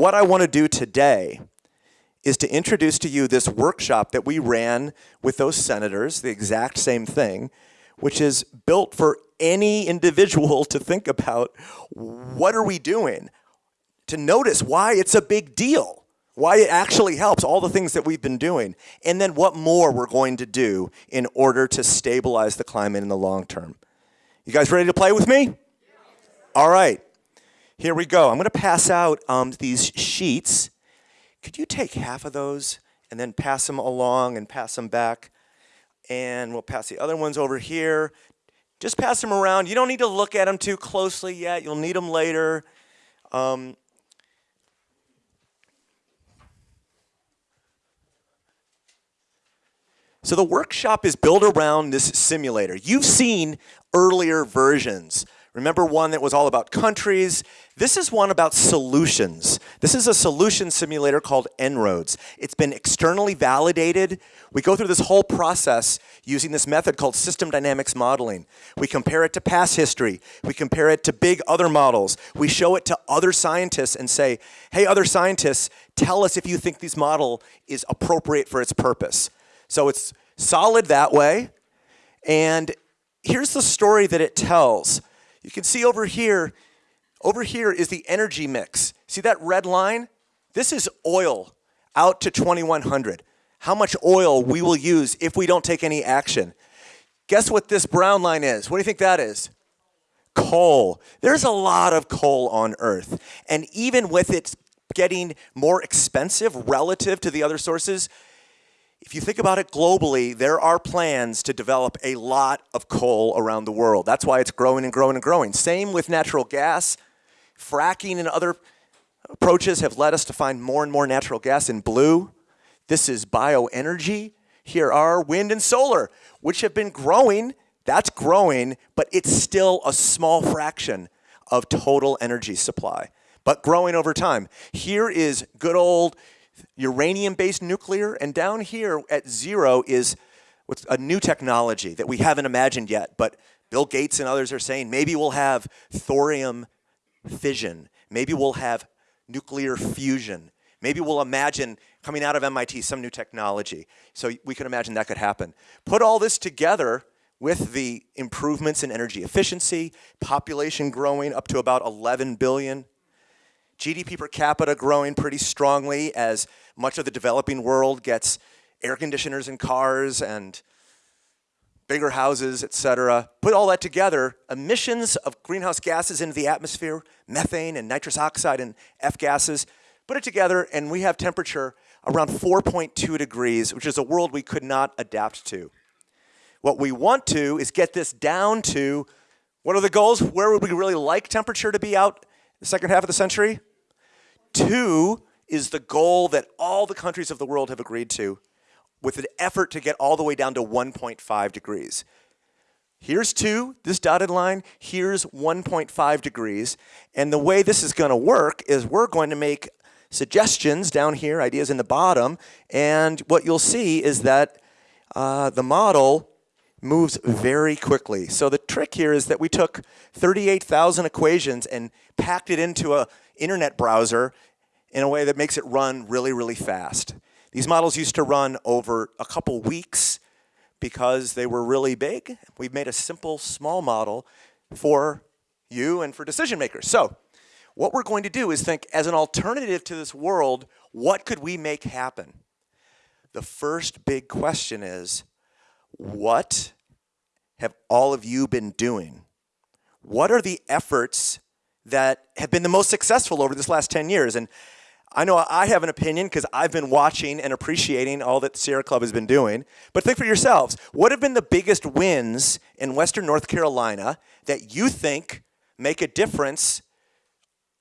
What I want to do today is to introduce to you this workshop that we ran with those senators, the exact same thing, which is built for any individual to think about what are we doing, to notice why it's a big deal, why it actually helps, all the things that we've been doing, and then what more we're going to do in order to stabilize the climate in the long term. You guys ready to play with me? All right, here we go. I'm going to pass out um, these sheets. Could you take half of those and then pass them along and pass them back? And we'll pass the other ones over here. Just pass them around. You don't need to look at them too closely yet. You'll need them later. Um, So the workshop is built around this simulator. You've seen earlier versions. Remember one that was all about countries? This is one about solutions. This is a solution simulator called En-ROADS. It's been externally validated. We go through this whole process using this method called system dynamics modeling. We compare it to past history. We compare it to big other models. We show it to other scientists and say, hey, other scientists, tell us if you think this model is appropriate for its purpose. So it's solid that way. And here's the story that it tells. You can see over here, over here is the energy mix. See that red line? This is oil out to 2100. How much oil we will use if we don't take any action. Guess what this brown line is? What do you think that is? Coal. There's a lot of coal on Earth. And even with it getting more expensive relative to the other sources, if you think about it globally, there are plans to develop a lot of coal around the world. That's why it's growing and growing and growing. Same with natural gas. Fracking and other approaches have led us to find more and more natural gas in blue. This is bioenergy. Here are wind and solar, which have been growing. That's growing, but it's still a small fraction of total energy supply, but growing over time. Here is good old uranium-based nuclear, and down here at zero is what's a new technology that we haven't imagined yet, but Bill Gates and others are saying maybe we'll have thorium fission, maybe we'll have nuclear fusion, maybe we'll imagine coming out of MIT some new technology. So we can imagine that could happen. Put all this together with the improvements in energy efficiency, population growing up to about 11 billion, GDP per capita growing pretty strongly as much of the developing world gets air conditioners and cars and bigger houses, et cetera. Put all that together, emissions of greenhouse gases into the atmosphere, methane and nitrous oxide and F gases, put it together and we have temperature around 4.2 degrees, which is a world we could not adapt to. What we want to is get this down to, what are the goals? Where would we really like temperature to be out the second half of the century? Two is the goal that all the countries of the world have agreed to with an effort to get all the way down to 1.5 degrees. Here's two, this dotted line, here's 1.5 degrees. And the way this is gonna work is we're going to make suggestions down here, ideas in the bottom, and what you'll see is that uh, the model moves very quickly. So the trick here is that we took 38,000 equations and packed it into a internet browser in a way that makes it run really, really fast. These models used to run over a couple weeks because they were really big. We've made a simple, small model for you and for decision makers. So what we're going to do is think as an alternative to this world, what could we make happen? The first big question is, what have all of you been doing? What are the efforts that have been the most successful over this last 10 years. And I know I have an opinion because I've been watching and appreciating all that Sierra Club has been doing. But think for yourselves, what have been the biggest wins in Western North Carolina that you think make a difference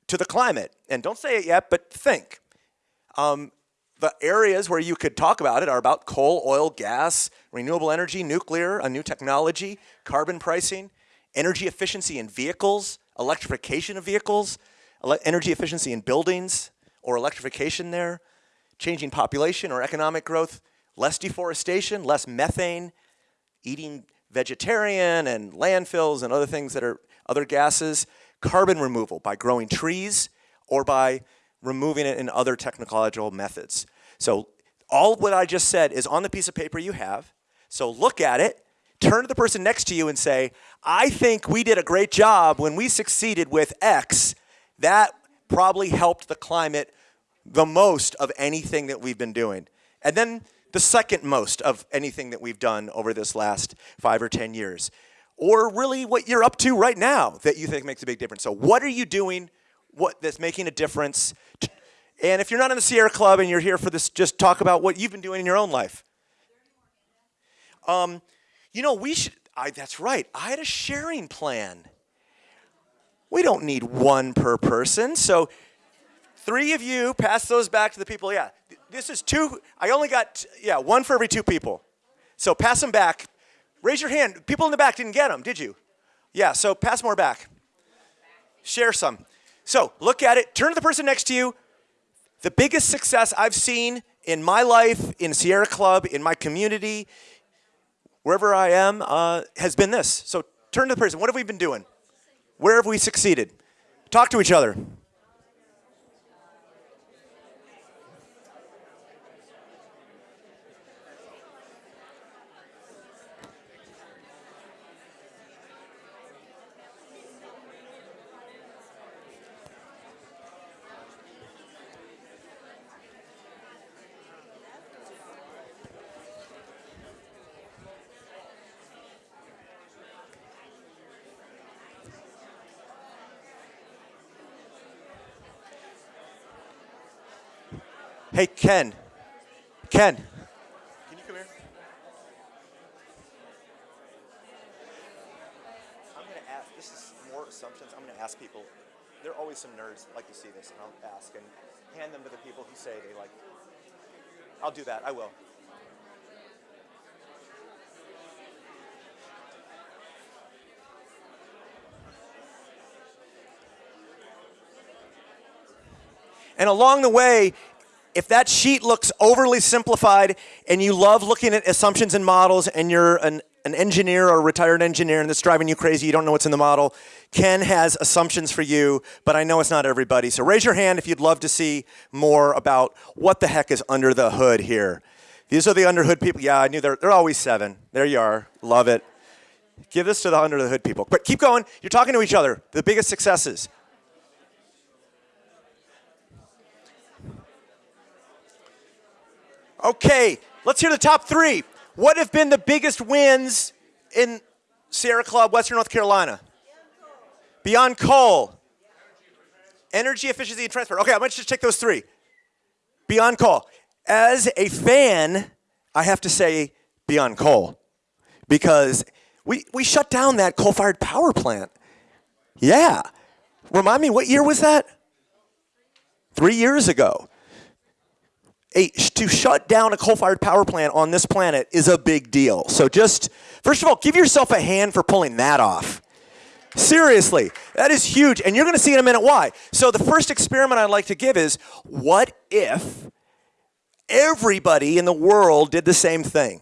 to the climate? And don't say it yet, but think. Um, the areas where you could talk about it are about coal, oil, gas, renewable energy, nuclear, a new technology, carbon pricing, energy efficiency in vehicles, electrification of vehicles, ele energy efficiency in buildings or electrification there, changing population or economic growth, less deforestation, less methane, eating vegetarian and landfills and other things that are other gases, carbon removal by growing trees or by removing it in other technological methods. So all what I just said is on the piece of paper you have. So look at it, turn to the person next to you and say, I think we did a great job when we succeeded with X. That probably helped the climate the most of anything that we've been doing. And then the second most of anything that we've done over this last five or 10 years. Or really what you're up to right now that you think makes a big difference. So what are you doing what that's making a difference? And if you're not in the Sierra Club and you're here for this, just talk about what you've been doing in your own life. Um, you know, we should, I, that's right, I had a sharing plan. We don't need one per person, so three of you pass those back to the people. Yeah, this is two, I only got, yeah, one for every two people. So pass them back. Raise your hand. People in the back didn't get them, did you? Yeah, so pass more back. Share some. So look at it, turn to the person next to you. The biggest success I've seen in my life, in Sierra Club, in my community, wherever I am, uh, has been this. So turn to the person. What have we been doing? Where have we succeeded? Talk to each other. Hey, Ken. Ken. Can you come here? I'm going to ask, this is more assumptions. I'm going to ask people. There are always some nerds that like to see this, and I'll ask and hand them to the people who say they like. I'll do that. I will. And along the way, if that sheet looks overly simplified and you love looking at assumptions and models and you're an, an engineer or a retired engineer and that's driving you crazy, you don't know what's in the model, Ken has assumptions for you, but I know it's not everybody. So raise your hand if you'd love to see more about what the heck is under the hood here. These are the under hood people. Yeah, I knew they're, they're always seven. There you are. Love it. Give this to the under the hood people. But keep going. You're talking to each other. The biggest successes. Okay, let's hear the top three. What have been the biggest wins in Sierra Club, Western North Carolina? Beyond coal. Energy efficiency and transport. Okay, I'm gonna just take those three. Beyond coal. As a fan, I have to say beyond coal because we, we shut down that coal-fired power plant. Yeah. Remind me, what year was that? Three years ago a, to shut down a coal-fired power plant on this planet is a big deal. So just, first of all, give yourself a hand for pulling that off. Seriously, that is huge, and you're going to see in a minute why. So the first experiment I'd like to give is, what if everybody in the world did the same thing?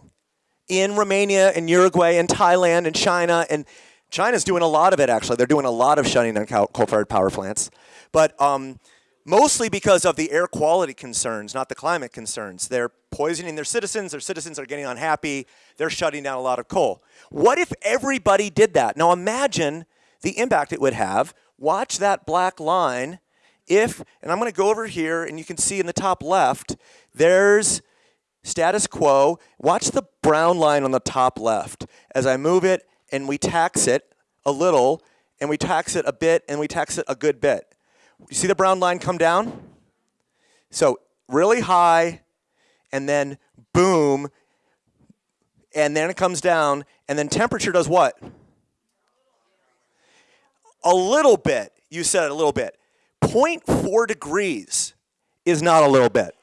In Romania and Uruguay and Thailand and China, and China's doing a lot of it, actually. They're doing a lot of shutting down coal-fired power plants. But um, mostly because of the air quality concerns, not the climate concerns. They're poisoning their citizens, their citizens are getting unhappy, they're shutting down a lot of coal. What if everybody did that? Now imagine the impact it would have. Watch that black line. If, and I'm going to go over here and you can see in the top left, there's status quo. Watch the brown line on the top left. As I move it and we tax it a little, and we tax it a bit, and we tax it a good bit. You see the brown line come down? So really high, and then boom, and then it comes down, and then temperature does what? A little bit. You said it a little bit. 0.4 degrees is not a little bit.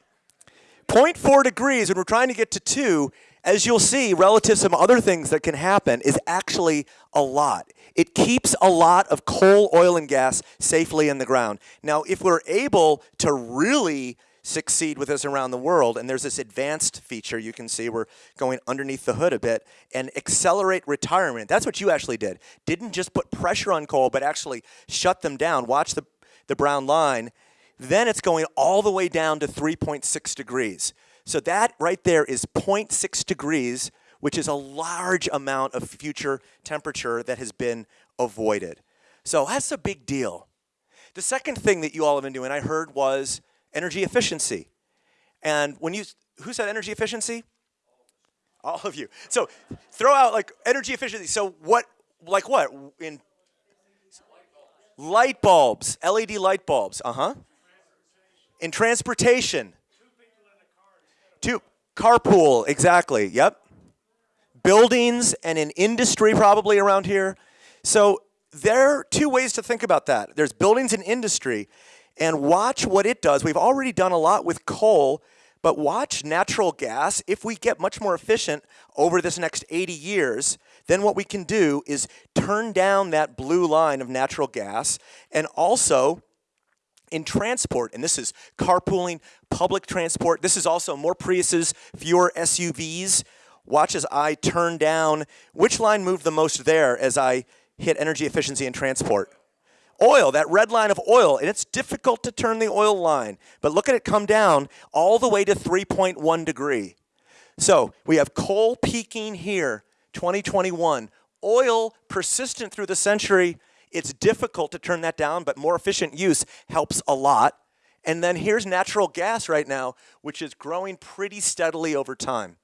0.4 degrees, and we're trying to get to 2, as you'll see, relative to some other things that can happen, is actually a lot. It keeps a lot of coal, oil, and gas safely in the ground. Now, if we're able to really succeed with this around the world, and there's this advanced feature you can see, we're going underneath the hood a bit, and accelerate retirement. That's what you actually did. Didn't just put pressure on coal, but actually shut them down. Watch the, the brown line. then it's going all the way down to 3.6 degrees. So that right there is 0.6 degrees, which is a large amount of future temperature that has been avoided. So that's a big deal. The second thing that you all have been doing, I heard, was energy efficiency. And when you, who said energy efficiency? All of you. So throw out like energy efficiency. So what, like what? In light bulbs, LED light bulbs. Uh huh. In transportation. Two carpool, exactly. Yep. Buildings and in industry probably around here. So there are two ways to think about that. There's buildings and industry, and watch what it does. We've already done a lot with coal, but watch natural gas. If we get much more efficient over this next 80 years, then what we can do is turn down that blue line of natural gas and also in transport, and this is carpooling, public transport. This is also more Priuses, fewer SUVs. Watch as I turn down. Which line moved the most there as I hit energy efficiency and transport? Oil, that red line of oil, and it's difficult to turn the oil line, but look at it come down all the way to 3.1 degree. So we have coal peaking here, 2021. Oil persistent through the century. It's difficult to turn that down, but more efficient use helps a lot. And then here's natural gas right now, which is growing pretty steadily over time.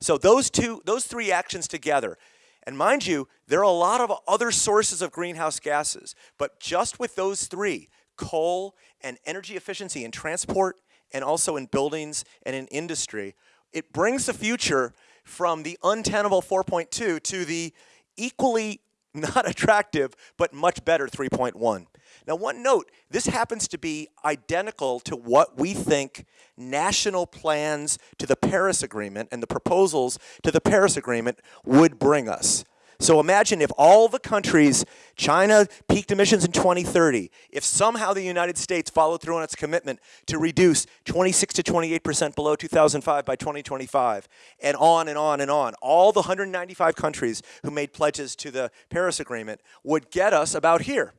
So those two, those three actions together, and mind you, there are a lot of other sources of greenhouse gases, but just with those three, coal and energy efficiency in transport and also in buildings and in industry, it brings the future from the untenable 4.2 to the equally not attractive, but much better 3.1. Now, one note, this happens to be identical to what we think national plans to the Paris Agreement and the proposals to the Paris Agreement would bring us. So imagine if all the countries, China peaked emissions in 2030, if somehow the United States followed through on its commitment to reduce 26 to 28% below 2005 by 2025, and on and on and on, all the 195 countries who made pledges to the Paris Agreement would get us about here.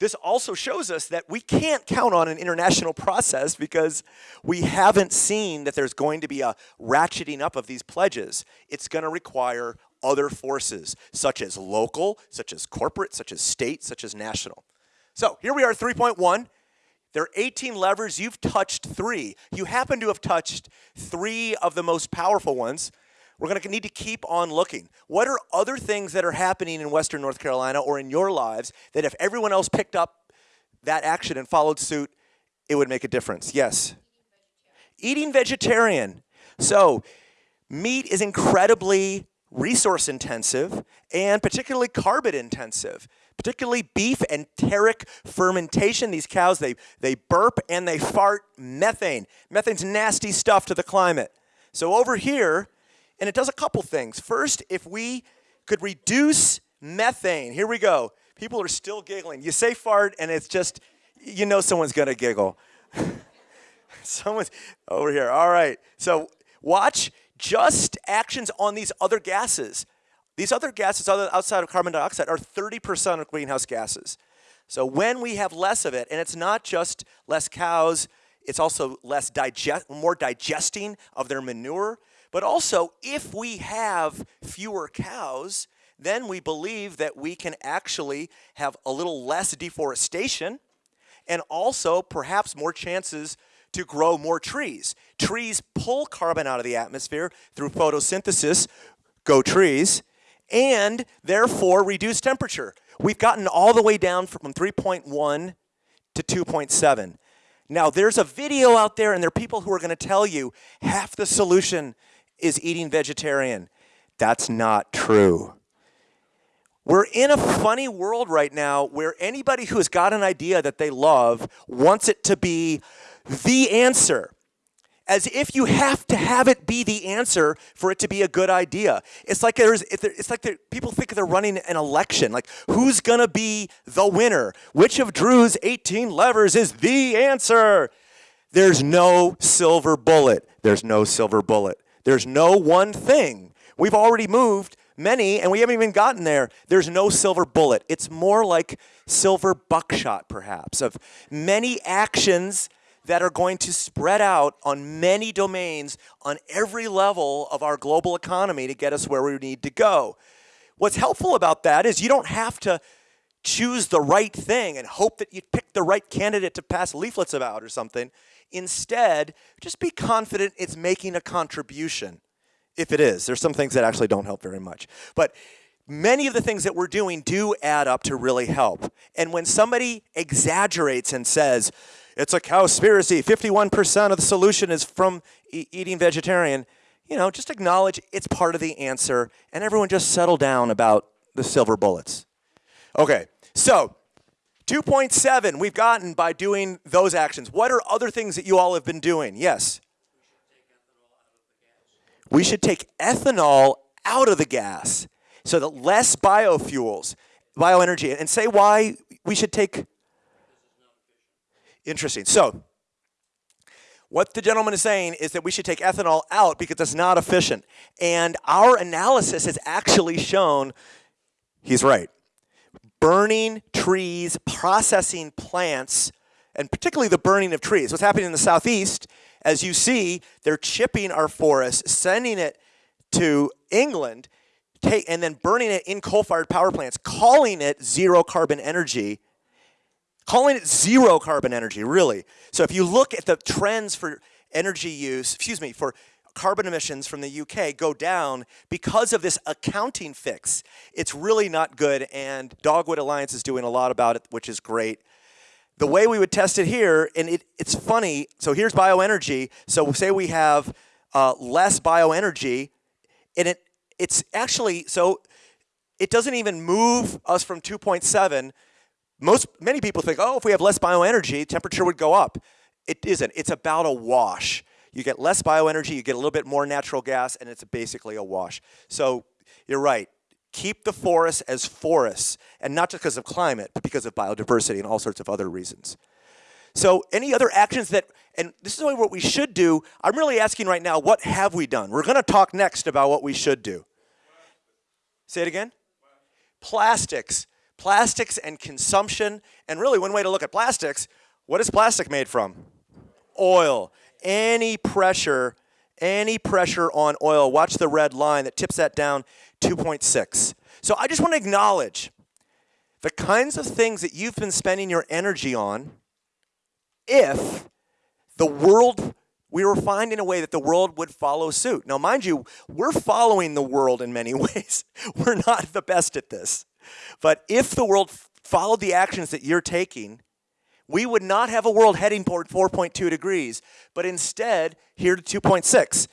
This also shows us that we can't count on an international process because we haven't seen that there's going to be a ratcheting up of these pledges. It's going to require other forces, such as local, such as corporate, such as state, such as national. So here we are, 3.1. There are 18 levers. You've touched three. You happen to have touched three of the most powerful ones. We're going to need to keep on looking. What are other things that are happening in Western North Carolina or in your lives that if everyone else picked up that action and followed suit, it would make a difference? Yes. Eating vegetarian. So, meat is incredibly resource intensive and particularly carbon intensive particularly beef enteric fermentation. These cows, they, they burp and they fart methane. Methane's nasty stuff to the climate. So over here, and it does a couple things. First, if we could reduce methane, here we go. People are still giggling. You say fart, and it's just, you know someone's to giggle. someone's over here. All right. So watch just actions on these other gases. These other gases outside of carbon dioxide are 30% of greenhouse gases. So when we have less of it, and it's not just less cows, it's also less digest, more digesting of their manure. But also, if we have fewer cows, then we believe that we can actually have a little less deforestation and also perhaps more chances to grow more trees. Trees pull carbon out of the atmosphere through photosynthesis, go trees, and therefore reduce temperature. We've gotten all the way down from 3.1 to 2.7. Now, there's a video out there, and there are people who are going to tell you half the solution is eating vegetarian. That's not true. We're in a funny world right now where anybody who's got an idea that they love wants it to be the answer. As if you have to have it be the answer for it to be a good idea. It's like there's, it's like people think they're running an election. Like, who's gonna be the winner? Which of Drew's 18 levers is the answer? There's no silver bullet. There's no silver bullet. There's no one thing. We've already moved many, and we haven't even gotten there, there's no silver bullet. It's more like silver buckshot, perhaps, of many actions that are going to spread out on many domains on every level of our global economy to get us where we need to go. What's helpful about that is you don't have to choose the right thing and hope that you pick the right candidate to pass leaflets about or something. Instead, just be confident it's making a contribution. If it is, there's some things that actually don't help very much. But many of the things that we're doing do add up to really help. And when somebody exaggerates and says, it's a cowspiracy, 51% of the solution is from e eating vegetarian, you know, just acknowledge it's part of the answer and everyone just settle down about the silver bullets. Okay, so 2.7 we've gotten by doing those actions. What are other things that you all have been doing? Yes? We should take ethanol out of the gas so that less biofuels, bioenergy, and say why we should take. Interesting. So, what the gentleman is saying is that we should take ethanol out because it's not efficient. And our analysis has actually shown he's right burning trees, processing plants, and particularly the burning of trees. What's happening in the southeast, as you see, they're chipping our forests, sending it to England, and then burning it in coal-fired power plants, calling it zero carbon energy, calling it zero carbon energy, really. So if you look at the trends for energy use, excuse me, for carbon emissions from the UK go down because of this accounting fix. It's really not good, and Dogwood Alliance is doing a lot about it, which is great. The way we would test it here, and it, it's funny, so here's bioenergy. So say we have uh, less bioenergy, and it it's actually, so it doesn't even move us from 2.7. Most, many people think, oh, if we have less bioenergy, temperature would go up. It isn't. It's about a wash. You get less bioenergy, you get a little bit more natural gas, and it's basically a wash. So you're right. Keep the forests as forests, and not just because of climate, but because of biodiversity and all sorts of other reasons. So any other actions that, and this is what we should do, I'm really asking right now, what have we done? We're going to talk next about what we should do. Say it again? Plastics. Plastics and consumption, and really one way to look at plastics, what is plastic made from? Oil any pressure, any pressure on oil, watch the red line that tips that down 2.6. So I just want to acknowledge the kinds of things that you've been spending your energy on if the world, we were finding a way that the world would follow suit. Now, mind you, we're following the world in many ways. we're not the best at this. But if the world followed the actions that you're taking, we would not have a world heading toward 4.2 degrees, but instead here to 2.6.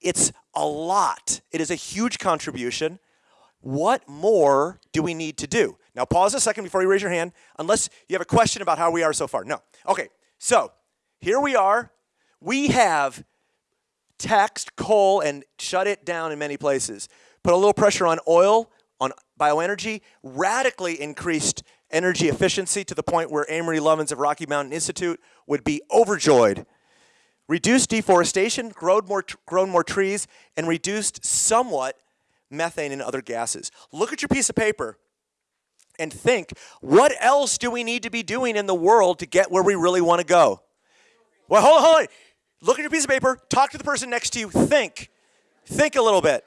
It's a lot. It is a huge contribution. What more do we need to do? Now pause a second before you raise your hand, unless you have a question about how we are so far. No. Okay, so here we are. We have taxed coal and shut it down in many places. Put a little pressure on oil, on bioenergy, radically increased energy efficiency to the point where Amory Lovins of Rocky Mountain Institute would be overjoyed. Reduced deforestation, grown more, grown more trees, and reduced somewhat methane and other gases. Look at your piece of paper and think, what else do we need to be doing in the world to get where we really want to go? Well, hold on, hold on. Look at your piece of paper, talk to the person next to you, think. Think a little bit.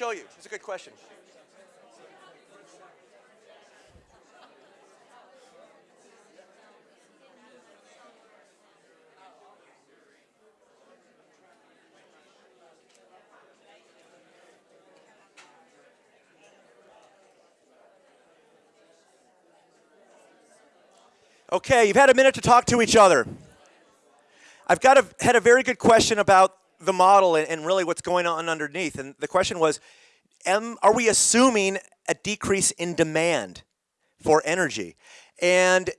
Show you. It's a good question. Okay, you've had a minute to talk to each other. I've got a, had a very good question about the model and, and, really what's going on underneath. And the question was, am, are we assuming a decrease in demand for energy? And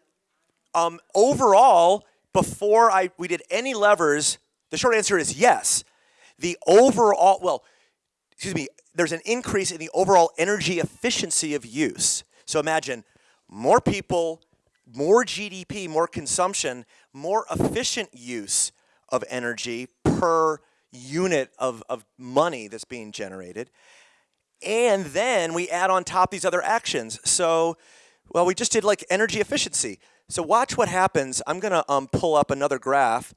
um, overall, before I, we did any levers The short answer is yes. The overall, well, excuse me, there's an increase in the overall energy efficiency of use. So imagine more people, more GDP, more consumption, more efficient use of energy per unit of, of money that's being generated. And then we add on top these other actions. So, well, we just did like energy efficiency. So watch what happens. I'm going to um, pull up another graph.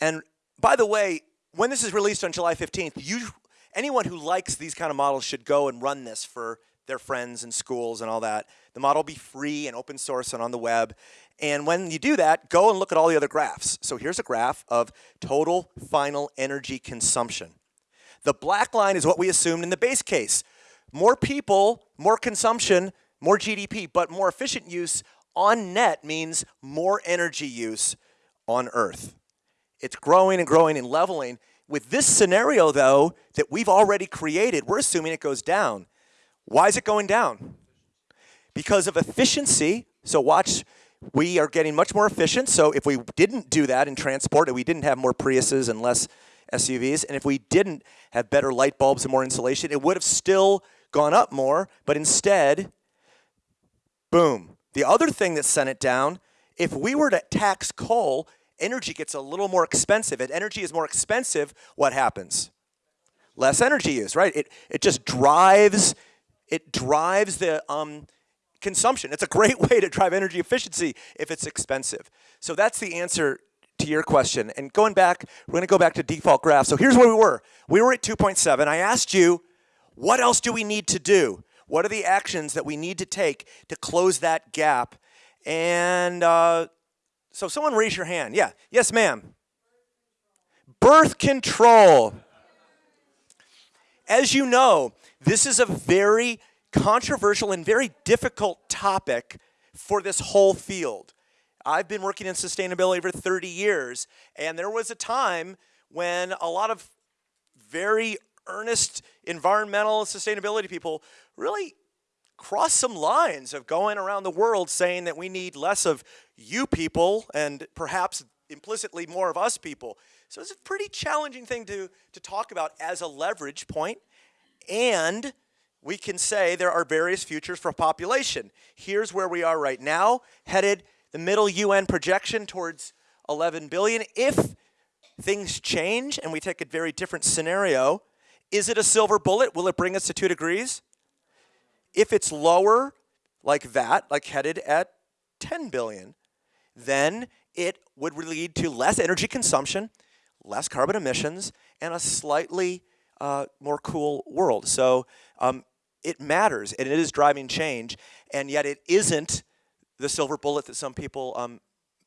And by the way, when this is released on July 15th, you, anyone who likes these kind of models should go and run this for their friends and schools and all that. The model will be free and open source and on the web. And when you do that, go and look at all the other graphs. So here's a graph of total final energy consumption. The black line is what we assumed in the base case. More people, more consumption, more GDP, but more efficient use on net means more energy use on Earth. It's growing and growing and leveling. With this scenario, though, that we've already created, we're assuming it goes down. Why is it going down? Because of efficiency. So watch, we are getting much more efficient. So if we didn't do that in transport, and we didn't have more Priuses and less SUVs, and if we didn't have better light bulbs and more insulation, it would have still gone up more, but instead, boom. The other thing that sent it down, if we were to tax coal, energy gets a little more expensive. If energy is more expensive, what happens? Less energy use, right? It, it just drives, it drives the um, consumption. It's a great way to drive energy efficiency if it's expensive. So that's the answer to your question. And going back, we're going to go back to default graph. So here's where we were. We were at 2.7. I asked you, what else do we need to do? What are the actions that we need to take to close that gap? And uh, so someone raise your hand. Yeah. Yes, ma'am. Birth control. As you know, this is a very controversial and very difficult topic for this whole field. I've been working in sustainability for 30 years, and there was a time when a lot of very earnest environmental sustainability people really crossed some lines of going around the world saying that we need less of you people and perhaps implicitly more of us people. So it's a pretty challenging thing to, to talk about as a leverage point. And we can say there are various futures for population. Here's where we are right now, headed the middle UN projection towards 11 billion. If things change and we take a very different scenario, is it a silver bullet? Will it bring us to two degrees? If it's lower, like that, like headed at 10 billion, then it would lead to less energy consumption, less carbon emissions, and a slightly uh, more cool world. So um, it matters, and it is driving change, and yet it isn't the silver bullet that some people um,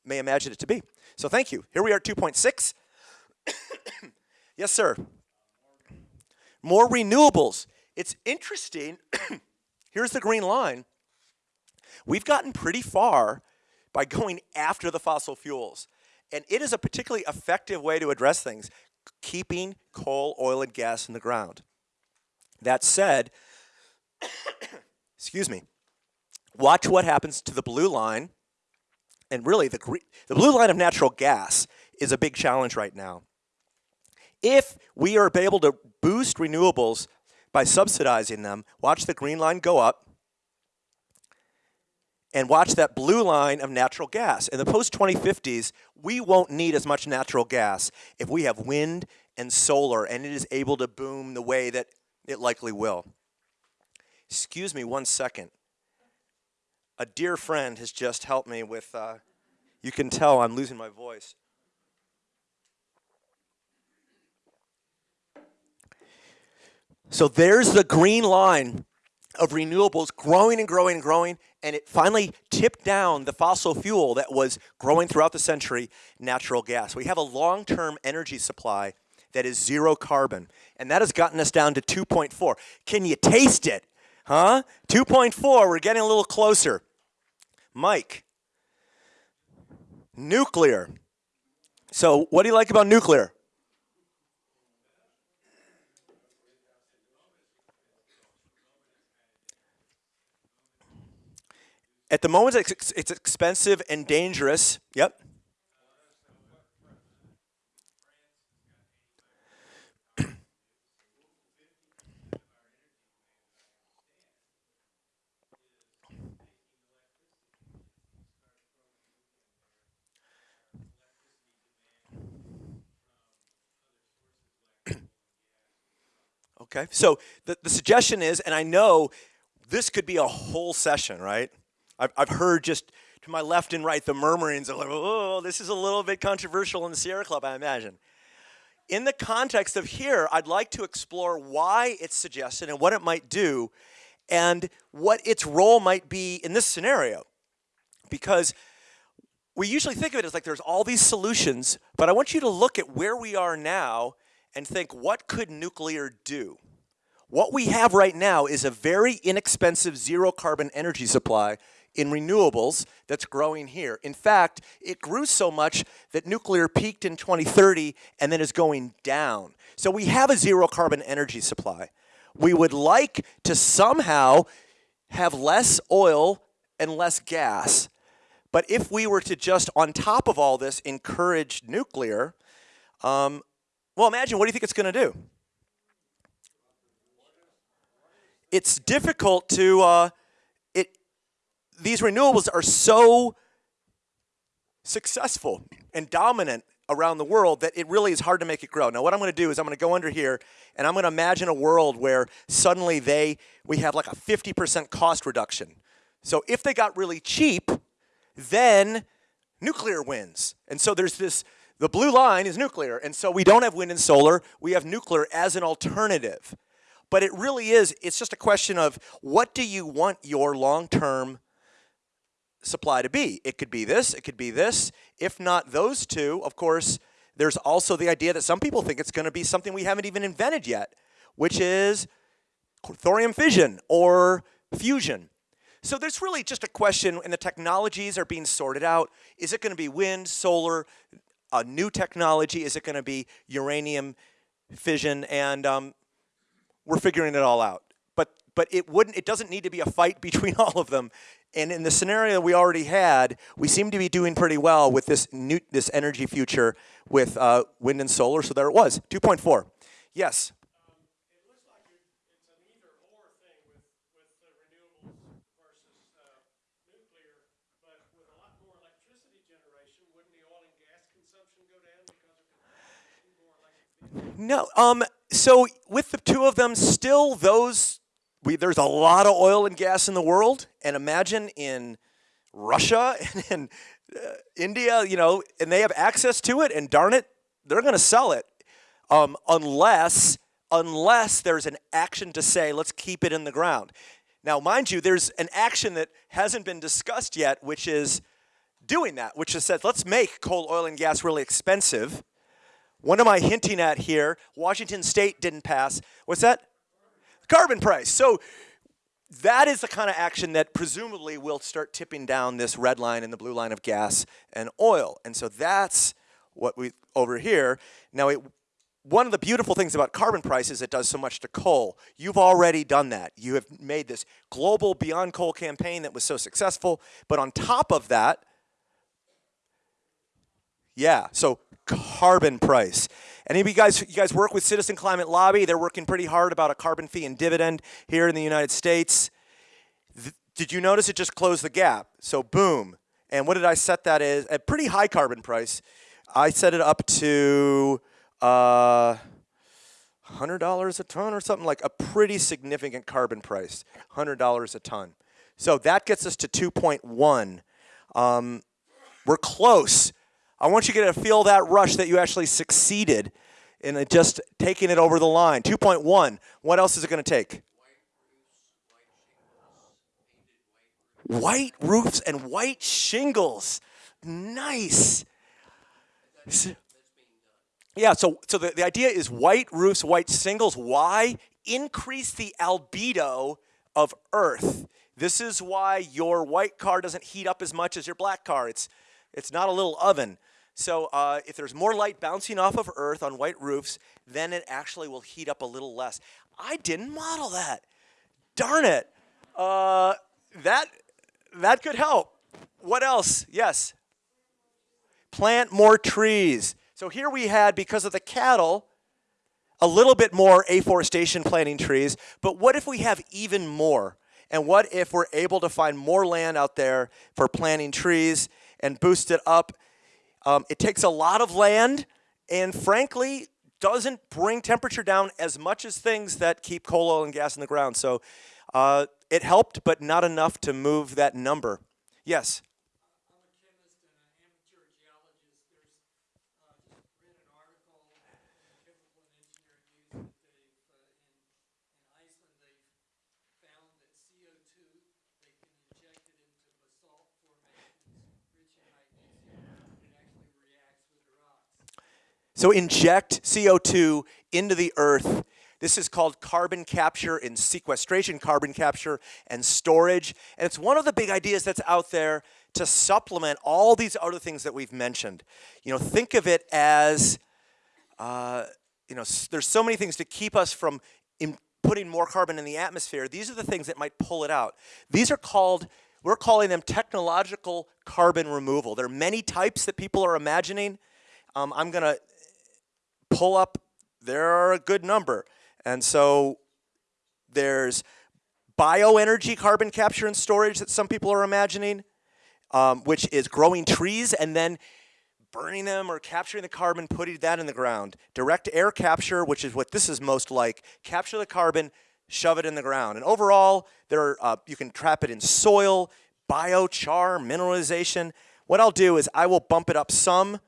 may imagine it to be. So thank you. Here we are at 2.6. yes, sir. More renewables. It's interesting. Here's the green line. We've gotten pretty far by going after the fossil fuels. And it is a particularly effective way to address things, keeping coal, oil, and gas in the ground. That said, excuse me, watch what happens to the blue line. And really, the, the blue line of natural gas is a big challenge right now. If we are able to boost renewables by subsidizing them, watch the green line go up, and watch that blue line of natural gas. In the post-2050s, we won't need as much natural gas if we have wind and solar and it is able to boom the way that it likely will. Excuse me one second. A dear friend has just helped me with, uh, you can tell I'm losing my voice. So there's the green line of renewables growing and growing and growing, and it finally tipped down the fossil fuel that was growing throughout the century, natural gas. We have a long-term energy supply that is zero carbon, and that has gotten us down to 2.4. Can you taste it? Huh? 2.4, we're getting a little closer. Mike, nuclear. So what do you like about nuclear? At the moment, it's, it's expensive and dangerous. Yep. Okay, so the, the suggestion is, and I know this could be a whole session, right? I've, I've heard just to my left and right the murmurings of, like, oh, this is a little bit controversial in the Sierra Club, I imagine. In the context of here, I'd like to explore why it's suggested and what it might do and what its role might be in this scenario. Because we usually think of it as like there's all these solutions, but I want you to look at where we are now and think, what could nuclear do? What we have right now is a very inexpensive zero carbon energy supply in renewables that's growing here. In fact, it grew so much that nuclear peaked in 2030 and then is going down. So we have a zero carbon energy supply. We would like to somehow have less oil and less gas. But if we were to just, on top of all this, encourage nuclear, um, well, imagine what do you think it's going to do? It's difficult to, uh, it, these renewables are so successful and dominant around the world that it really is hard to make it grow. Now what I'm going to do is I'm going to go under here and I'm going to imagine a world where suddenly they we have like a 50% cost reduction. So if they got really cheap, then nuclear wins. And so there's this the blue line is nuclear, and so we don't have wind and solar, we have nuclear as an alternative. But it really is, it's just a question of what do you want your long-term supply to be? It could be this, it could be this. If not those two, of course, there's also the idea that some people think it's going to be something we haven't even invented yet, which is thorium fission or fusion. So there's really just a question, and the technologies are being sorted out. Is it going to be wind, solar, a new technology? Is it going to be uranium fission? And um, we're figuring it all out. But but it wouldn't. It doesn't need to be a fight between all of them. And in the scenario we already had, we seem to be doing pretty well with this new this energy future with uh, wind and solar. So there it was, 2.4. Yes. No, um, so with the two of them, still those, we, there's a lot of oil and gas in the world, and imagine in Russia and in uh, India, you know, and they have access to it, and darn it, they're going to sell it, um, unless unless there's an action to say, let's keep it in the ground. Now, mind you, there's an action that hasn't been discussed yet, which is doing that, which is said, let's make coal, oil, and gas really expensive, what am I hinting at here? Washington State didn't pass. What's that? Carbon price. So that is the kind of action that presumably will start tipping down this red line and the blue line of gas and oil. And so that's what we over here. Now, it, one of the beautiful things about carbon price is it does so much to coal. You've already done that. You have made this global Beyond Coal campaign that was so successful. But on top of that, yeah, so carbon price. Any of you guys, you guys work with Citizen Climate Lobby? They're working pretty hard about a carbon fee and dividend here in the United States. Th did you notice it just closed the gap? So boom. And what did I set that as? A pretty high carbon price. I set it up to uh, $100 a ton or something like a pretty significant carbon price, $100 a ton. So that gets us to 2.1. Um, we're close. I want you to get a feel that rush that you actually succeeded in just taking it over the line. 2.1. What else is it going to take? White roofs and white shingles. Nice. Yeah, so, so the, the idea is white roofs, white shingles. Why? Increase the albedo of Earth. This is why your white car doesn't heat up as much as your black car. It's it's not a little oven. So uh, if there's more light bouncing off of Earth on white roofs, then it actually will heat up a little less. I didn't model that. Darn it. Uh, that, that could help. What else? Yes. Plant more trees. So here we had, because of the cattle, a little bit more afforestation planting trees, but what if we have even more? And what if we're able to find more land out there for planting trees and boost it up. Um, it takes a lot of land, and frankly, doesn't bring temperature down as much as things that keep coal, oil, and gas in the ground. So uh, it helped, but not enough to move that number. Yes? I'm a chemist and an amateur geologist. There's, uh, just read an article in Chemical and Engineering News that they've, uh, in, in Iceland, they've found that CO2, they can inject it into basalt formations rich in magnesium. It actually reacts with the rocks. So inject CO2 into the earth. This is called carbon capture and sequestration, carbon capture and storage. And it's one of the big ideas that's out there to supplement all these other things that we've mentioned. You know, think of it as, uh, you know, there's so many things to keep us from in putting more carbon in the atmosphere. These are the things that might pull it out. These are called, we're calling them technological carbon removal. There are many types that people are imagining. Um, I'm going to pull up, there are a good number. And so there's bioenergy carbon capture and storage that some people are imagining, um, which is growing trees and then burning them or capturing the carbon, putting that in the ground. Direct air capture, which is what this is most like, capture the carbon, shove it in the ground. And overall, there are, uh, you can trap it in soil, biochar, mineralization. What I'll do is I will bump it up some,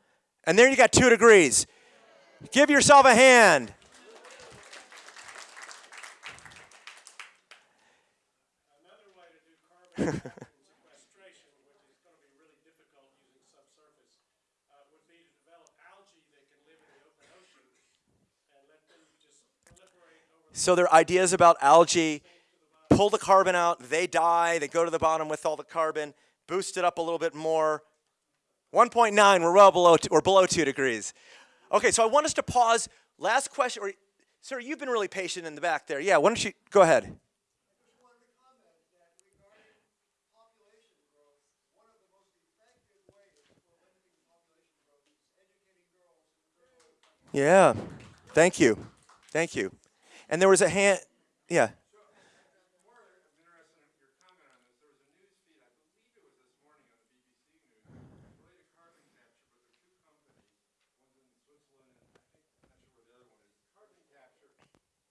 and there you got two degrees. Give yourself a hand. So there are ideas about algae. Pull the carbon out, they die, they go to the bottom with all the carbon, boost it up a little bit more. 1.9, we're well below, we're below two degrees. Okay, so I want us to pause. Last question, or sir, you've been really patient in the back there. Yeah, why don't you go ahead? Yeah, thank you, thank you. And there was a hand, yeah. more I'm interested in your comment on this. There was a news feed, I believe it was this morning on the BBC News, related to carbon capture, but there are two companies, one's in Switzerland and I think, I'm not sure where the other one is. Carbon capture,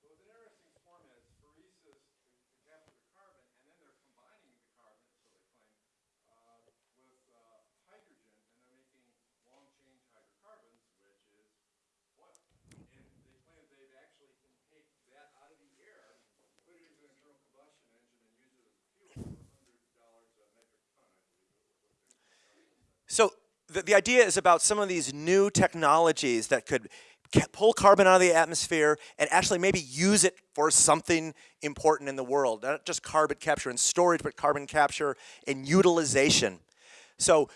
so it's an interesting format, it's phoresis to, to capture the carbon, and then they're combining the carbon, so they claim, uh, with, uh, hydrogen, and they're making long-chain hydrocarbons, which is oil. And they claim they actually can take that out of the air, put it into an internal combustion engine and use it as fuel for hundred dollars a metric ton, I believe it was what they're. So the, idea is about some of these new technologies that could pull carbon out of the atmosphere and actually maybe use it for something important in the world. Not just carbon capture and storage, but carbon capture and utilization. So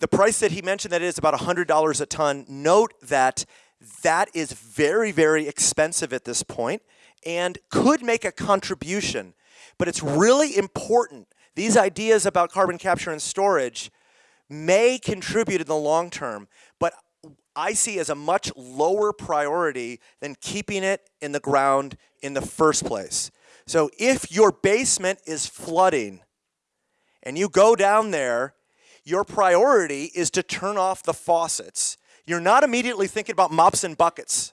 the price that he mentioned that is about $100 a ton. Note that that is very, very expensive at this point and could make a contribution. But it's really important. These ideas about carbon capture and storage may contribute in the long term, but I see as a much lower priority than keeping it in the ground in the first place. So if your basement is flooding and you go down there, your priority is to turn off the faucets. You're not immediately thinking about mops and buckets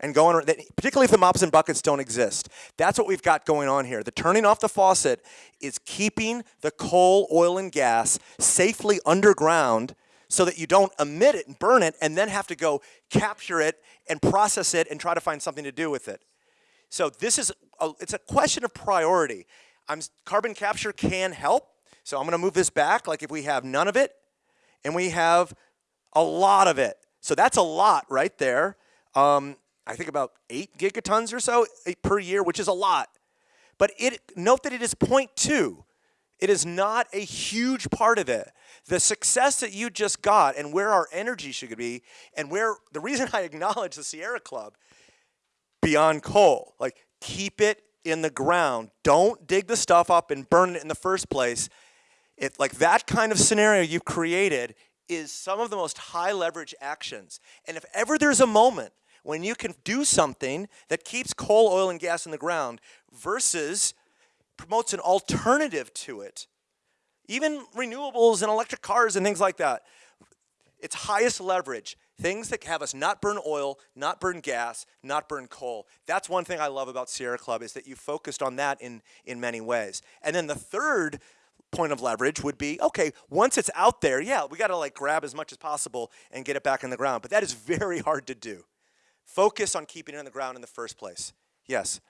and going, particularly if the mops and buckets don't exist. That's what we've got going on here. The turning off the faucet is keeping the coal, oil, and gas safely underground so that you don't emit it and burn it and then have to go capture it and process it and try to find something to do with it. So this is a, it's a question of priority. I'm, carbon capture can help. So I'm going to move this back. Like if we have none of it, and we have a lot of it. So that's a lot right there. Um, I think about eight gigatons or so eh, per year, which is a lot. But it note that it is 0.2. It is not a huge part of it. The success that you just got and where our energy should be, and where the reason I acknowledge the Sierra Club beyond coal. Like, keep it in the ground. Don't dig the stuff up and burn it in the first place. It, like that kind of scenario you've created is some of the most high leverage actions. And if ever there's a moment when you can do something that keeps coal, oil, and gas in the ground versus promotes an alternative to it, even renewables and electric cars and things like that, it's highest leverage. Things that have us not burn oil, not burn gas, not burn coal. That's one thing I love about Sierra Club is that you focused on that in, in many ways. And then the third point of leverage would be okay, once it's out there, yeah, we got to like grab as much as possible and get it back in the ground. But that is very hard to do. Focus on keeping it in the ground in the first place. Yes.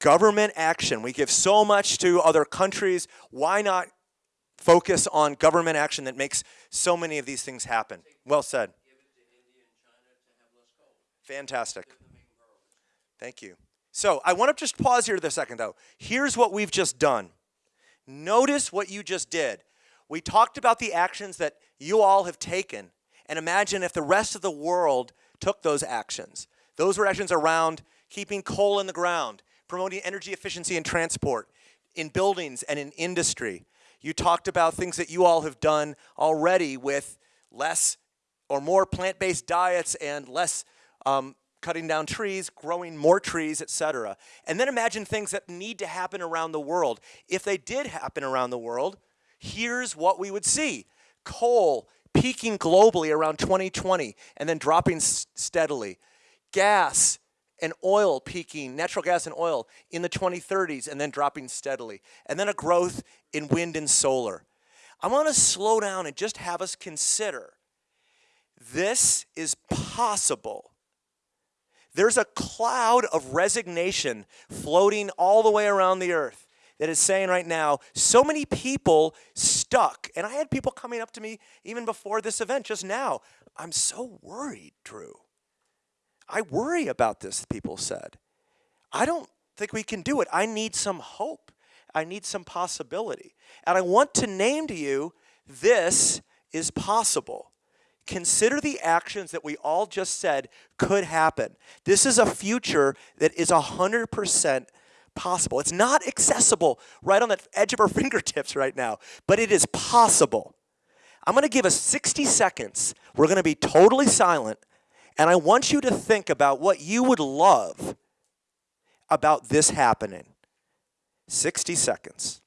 Government action. We give so much to other countries. Why not focus on government action that makes so many of these things happen? Well said. Fantastic. Thank you. So I want to just pause here for a second, though. Here's what we've just done. Notice what you just did. We talked about the actions that you all have taken, and imagine if the rest of the world took those actions. Those were actions around keeping coal in the ground, promoting energy efficiency in transport, in buildings, and in industry. You talked about things that you all have done already with less or more plant-based diets and less um, cutting down trees, growing more trees, etc. And then imagine things that need to happen around the world. If they did happen around the world, here's what we would see: coal peaking globally around 2020 and then dropping steadily, gas and oil peaking, natural gas and oil in the 2030s and then dropping steadily, and then a growth in wind and solar. I want to slow down and just have us consider this is possible. There's a cloud of resignation floating all the way around the earth that is saying right now, so many people stuck. And I had people coming up to me even before this event just now. I'm so worried, Drew. I worry about this, people said. I don't think we can do it. I need some hope. I need some possibility. And I want to name to you this is possible. Consider the actions that we all just said could happen. This is a future that is 100% possible. It's not accessible right on the edge of our fingertips right now, but it is possible. I'm going to give us 60 seconds. We're going to be totally silent, and I want you to think about what you would love about this happening. 60 seconds.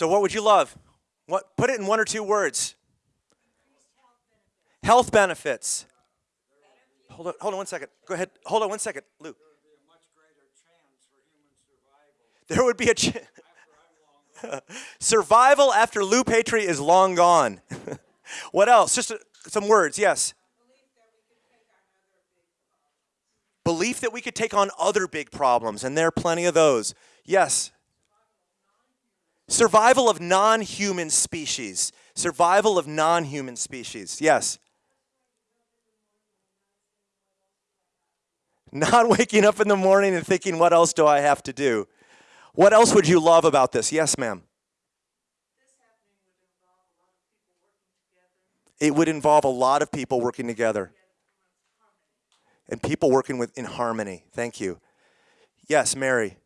So, what would you love? What, put it in one or two words. Health benefits. Hold on, hold on one second. Go ahead. Hold on one second, Lou. There would be a ch- survival after Lou Patry is long gone. what else? Just uh, some words. Yes. Belief that we could take on other big problems, and there are plenty of those. Yes. Survival of non human species. Survival of non human species. Yes. Not waking up in the morning and thinking, what else do I have to do? What else would you love about this? Yes, ma'am. It would involve a lot of people working together. And people working with in harmony. Thank you. Yes, Mary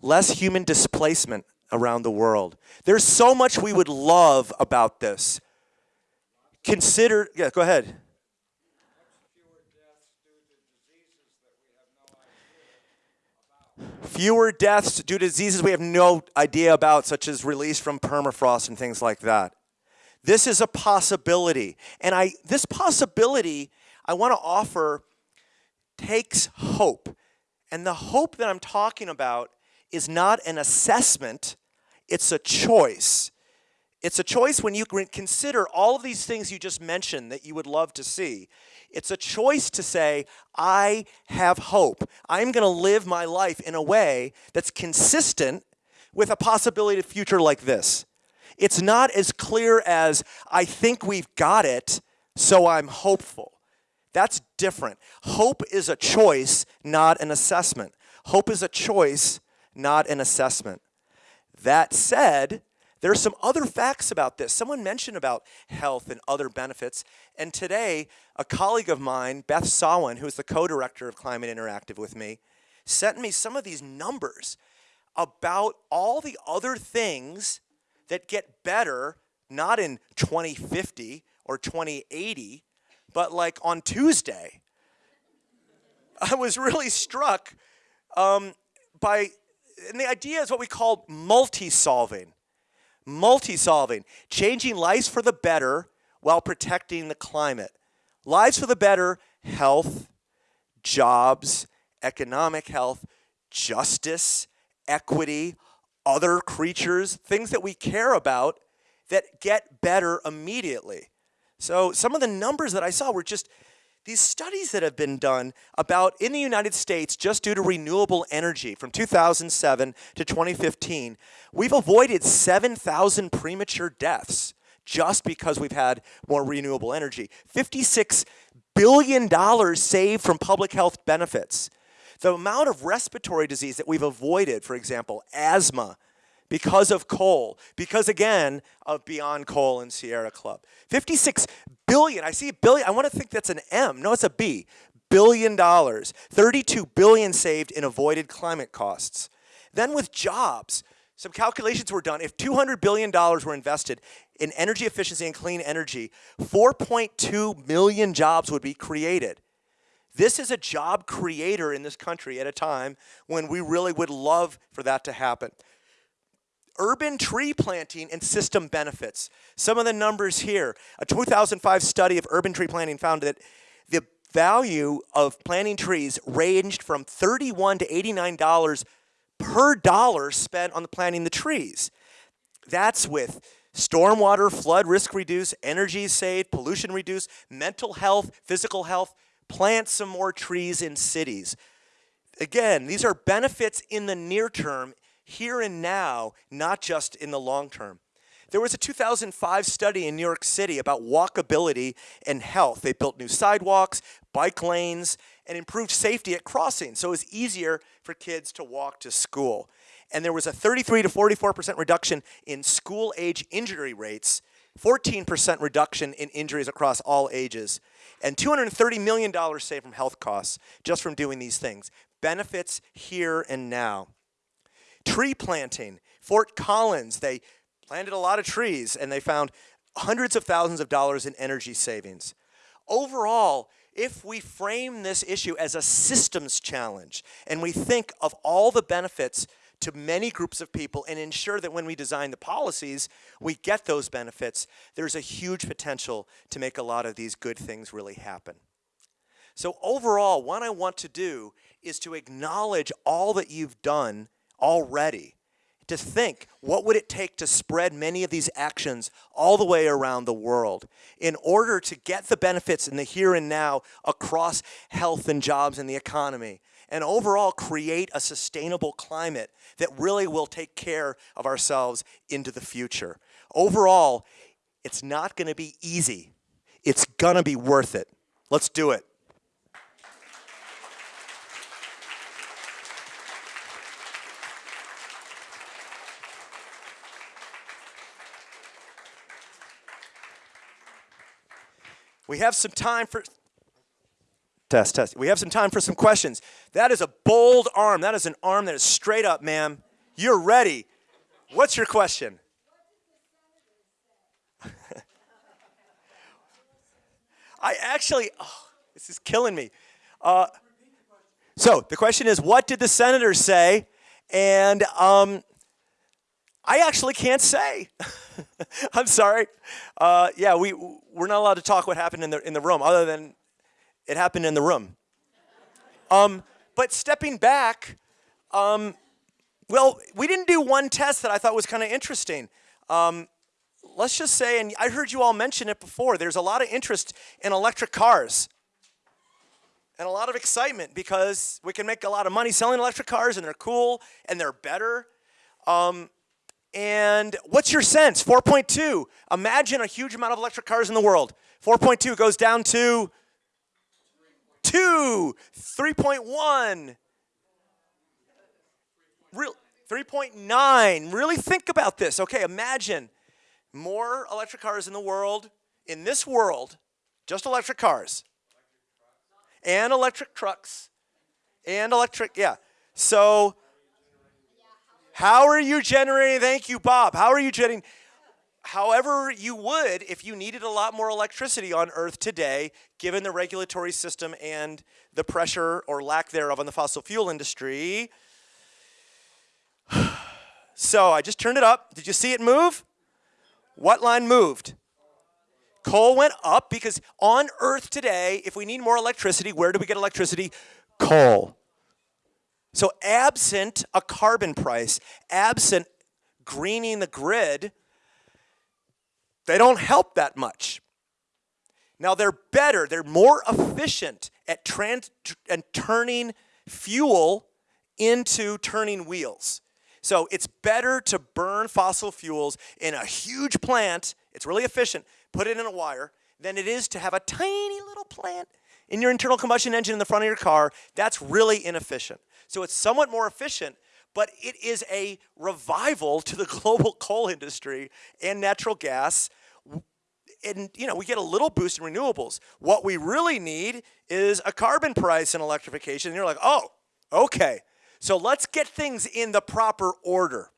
less human displacement around the world. There's so much we would love about this. Consider, yeah, go ahead. Fewer deaths due to diseases we have no idea about, such as release from permafrost and things like that. This is a possibility. And I this possibility I want to offer takes hope. And the hope that I'm talking about is not an assessment, it's a choice. It's a choice when you consider all of these things you just mentioned that you would love to see. It's a choice to say, I have hope. I'm going to live my life in a way that's consistent with a possibility of future like this. It's not as clear as, I think we've got it, so I'm hopeful. That's different. Hope is a choice, not an assessment. Hope is a choice, not an assessment. That said, there are some other facts about this. Someone mentioned about health and other benefits. And today, a colleague of mine, Beth Sawin, who is the co director of Climate Interactive with me, sent me some of these numbers about all the other things that get better, not in 2050 or 2080, but like on Tuesday. I was really struck um, by, and the idea is what we call multi solving. Multi solving, changing lives for the better while protecting the climate. Lives for the better, health, jobs, economic health, justice, equity, other creatures, things that we care about that get better immediately. So some of the numbers that I saw were just these studies that have been done about in the United States just due to renewable energy from 2007 to 2015, we've avoided 7,000 premature deaths just because we've had more renewable energy. 56 billion dollars saved from public health benefits. The amount of respiratory disease that we've avoided, for example, asthma, because of coal, because again of Beyond Coal and Sierra Club. 56 billion, I see billion, I want to think that's an M. No, it's a B. Billion dollars. 32 billion saved in avoided climate costs. Then with jobs, some calculations were done. If $200 billion were invested in energy efficiency and clean energy, 4.2 million jobs would be created. This is a job creator in this country at a time when we really would love for that to happen urban tree planting and system benefits. Some of the numbers here. A 2005 study of urban tree planting found that the value of planting trees ranged from 31 to $89 per dollar spent on the planting the trees. That's with stormwater, flood risk reduced, energy saved, pollution reduced, mental health, physical health, plant some more trees in cities. Again, these are benefits in the near term here and now, not just in the long term. There was a 2005 study in New York City about walkability and health. They built new sidewalks, bike lanes, and improved safety at crossings so it was easier for kids to walk to school. And there was a 33 to 44% reduction in school age injury rates, 14% reduction in injuries across all ages, and $230 million saved from health costs just from doing these things. Benefits here and now. Tree planting. Fort Collins, they planted a lot of trees and they found hundreds of thousands of dollars in energy savings. Overall, if we frame this issue as a systems challenge and we think of all the benefits to many groups of people and ensure that when we design the policies, we get those benefits, there's a huge potential to make a lot of these good things really happen. So overall, what I want to do is to acknowledge all that you've done already to think what would it take to spread many of these actions all the way around the world in order to get the benefits in the here and now across health and jobs and the economy and overall create a sustainable climate that really will take care of ourselves into the future. Overall, it's not going to be easy. It's going to be worth it. Let's do it. We have some time for test test. We have some time for some questions. That is a bold arm. That is an arm that is straight up, ma'am. You're ready. What's your question? I actually, oh, this is killing me. Uh, so the question is, what did the senators say? And um, I actually can't say. I'm sorry. Uh, yeah, we we're not allowed to talk what happened in the in the room, other than it happened in the room. Um, but stepping back, um, well, we didn't do one test that I thought was kind of interesting. Um, let's just say, and I heard you all mention it before. There's a lot of interest in electric cars and a lot of excitement because we can make a lot of money selling electric cars and they're cool and they're better. Um, and what's your sense? 4.2. Imagine a huge amount of electric cars in the world. 4.2 goes down to 2, 3.1. Real, 3.9. Really think about this. Okay, imagine more electric cars in the world, in this world, just electric cars, and electric trucks, and electric, yeah. So, how are you generating? Thank you, Bob. How are you generating? However, you would if you needed a lot more electricity on Earth today, given the regulatory system and the pressure or lack thereof on the fossil fuel industry. So I just turned it up. Did you see it move? What line moved? Coal went up because on Earth today, if we need more electricity, where do we get electricity? Coal. So, absent a carbon price, absent greening the grid, they don't help that much. Now, they're better, they're more efficient at trans- and turning fuel into turning wheels. So, it's better to burn fossil fuels in a huge plant, it's really efficient, put it in a wire, than it is to have a tiny little plant in your internal combustion engine in the front of your car. That's really inefficient. So it's somewhat more efficient, but it is a revival to the global coal industry and natural gas. And you know, we get a little boost in renewables. What we really need is a carbon price in electrification. And you're like, oh, okay. So let's get things in the proper order.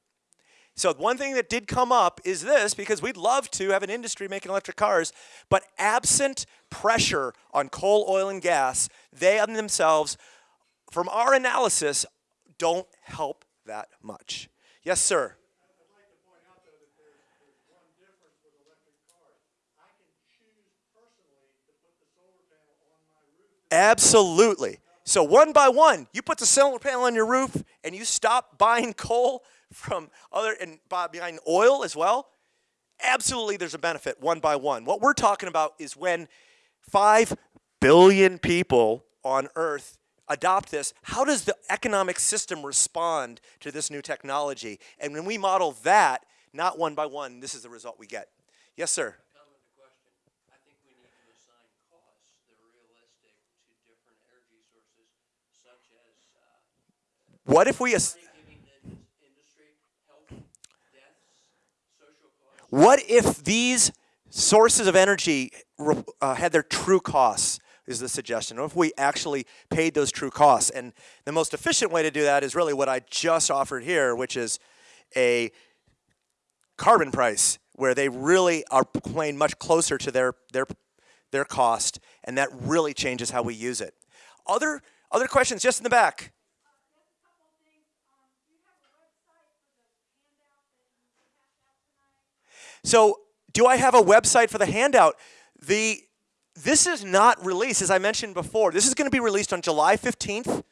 So one thing that did come up is this, because we'd love to have an industry making electric cars, but absent pressure on coal, oil, and gas, they on themselves from our analysis, don't help that much. Yes, sir. Absolutely. So one by one, you put the solar panel on your roof and you stop buying coal from other and buy, buying oil as well. Absolutely, there's a benefit one by one. What we're talking about is when five billion people on Earth adopt this, how does the economic system respond to this new technology? And when we model that, not one by one, this is the result we get. Yes, sir. What if we. What if these sources of energy uh, had their true costs? Is the suggestion. What if we actually paid those true costs? And the most efficient way to do that is really what I just offered here, which is a carbon price, where they really are playing much closer to their their their cost, and that really changes how we use it. Other other questions, just in the back. So, do I have a website for the handout? The this is not released, as I mentioned before. This is going to be released on July 15th.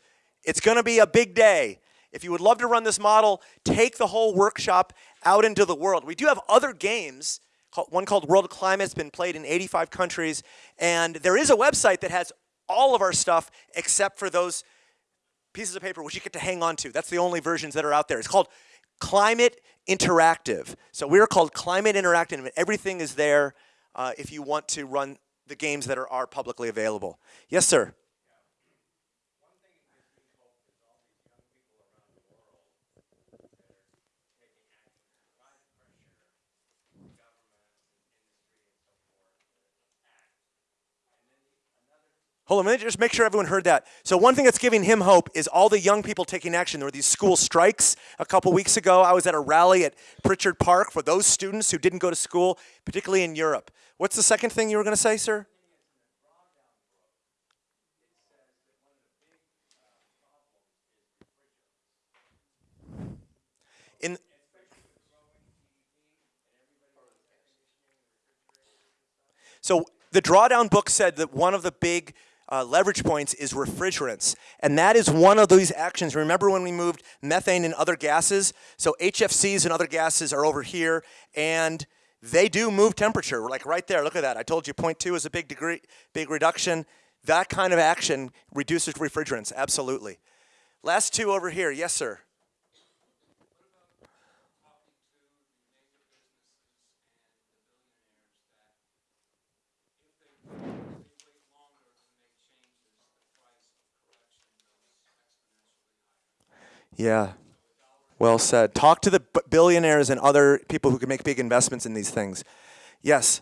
It's going to be a big day. If you would love to run this model, take the whole workshop out into the world. We do have other games. One called World Climate. It's been played in 85 countries, and there is a website that has all of our stuff except for those pieces of paper which you get to hang on to. That's the only versions that are out there. It's called Climate Interactive. So we're called Climate Interactive, and everything is there uh, if you want to run the games that are, are publicly available. Yes, sir. Hold on a minute, just make sure everyone heard that. So one thing that's giving him hope is all the young people taking action. There were these school strikes a couple weeks ago. I was at a rally at Pritchard Park for those students who didn't go to school, particularly in Europe. What's the second thing you were gonna say, sir? In, so the drawdown book said that one of the big uh, leverage points is refrigerants, and that is one of these actions. Remember when we moved methane and other gases? So HFCs and other gases are over here, and they do move temperature. We're like right there, look at that. I told you 0.2 is a big degree, big reduction. That kind of action reduces refrigerants, absolutely. Last two over here, yes, sir. Yeah. Well said. Talk to the billionaires and other people who can make big investments in these things. Yes.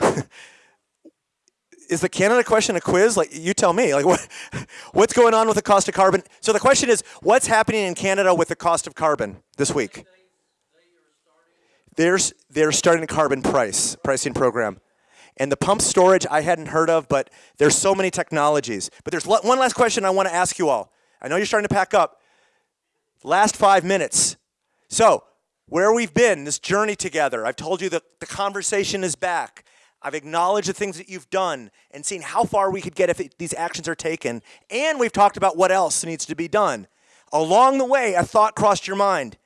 Is the Canada question a quiz? Like you tell me. Like what what's going on with the cost of carbon? So the question is what's happening in Canada with the cost of carbon this week? They're, they're starting a carbon price, pricing program. And the pump storage I hadn't heard of, but there's so many technologies. But there's one last question I want to ask you all. I know you're starting to pack up. Last five minutes. So, where we've been, this journey together, I've told you that the conversation is back. I've acknowledged the things that you've done and seen how far we could get if it, these actions are taken. And we've talked about what else needs to be done. Along the way, a thought crossed your mind.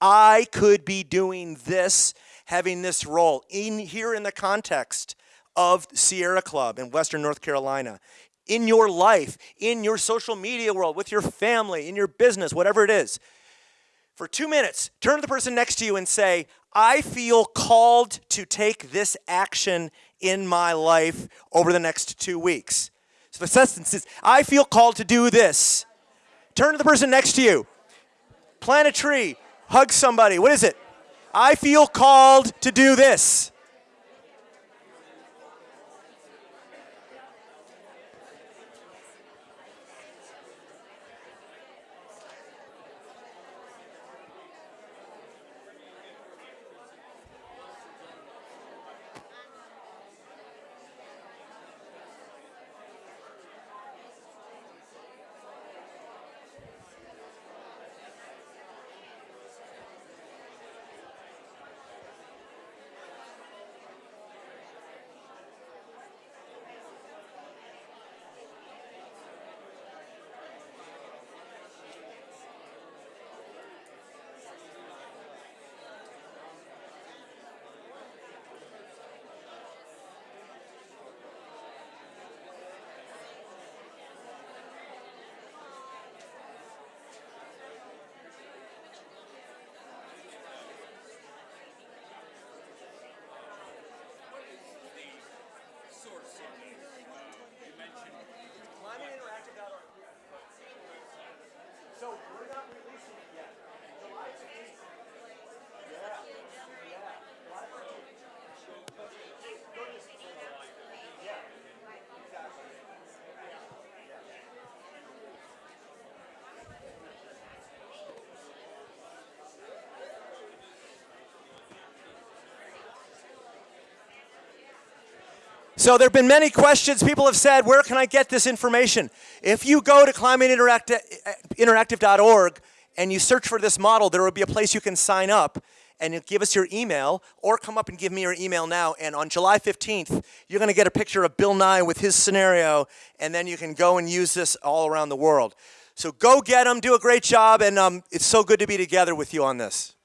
I could be doing this, having this role in here in the context of Sierra Club in Western North Carolina, in your life, in your social media world, with your family, in your business, whatever it is. For two minutes, turn to the person next to you and say, I feel called to take this action in my life over the next two weeks. So the sentence is, I feel called to do this. Turn to the person next to you plant a tree, hug somebody. What is it? I feel called to do this. So we're not releasing it yet. July 15th. So there have been many questions. People have said, where can I get this information? If you go to climateinteractive.org and you search for this model, there will be a place you can sign up and give us your email or come up and give me your email now. And on July 15th, you're going to get a picture of Bill Nye with his scenario, and then you can go and use this all around the world. So go get them, do a great job, and um, it's so good to be together with you on this.